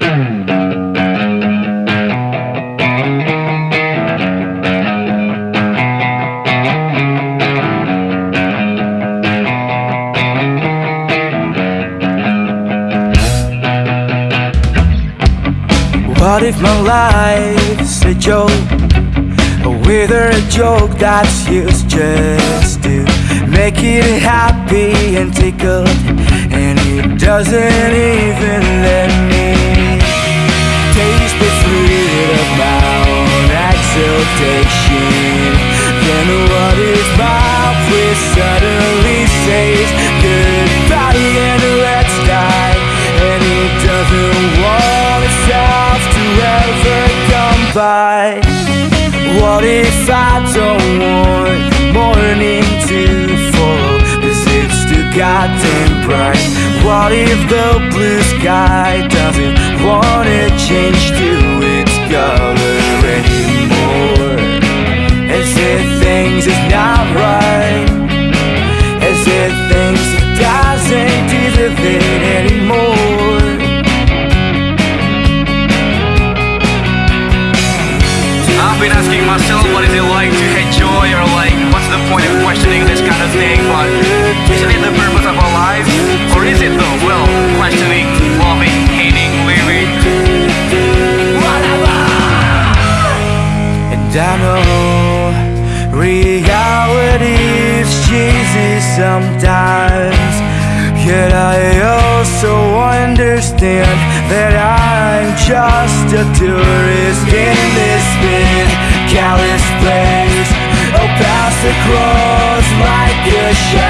What if my life's a joke? Whether a joke that's used just to make it happy and tickled And it doesn't even let of my own exultation Then what if my wish suddenly says goodbye and let's die. And it doesn't want itself to ever come by. What if I don't want morning to fall? Cause it's too goddamn bright What if the blue sky doesn't wanna change to right. As if things doesn't deserve it anymore. I've been asking myself what is it like to hate joy or like cheesy sometimes. Yet I also understand that I'm just a tourist in this big callous place. Oh, pass across like a shadow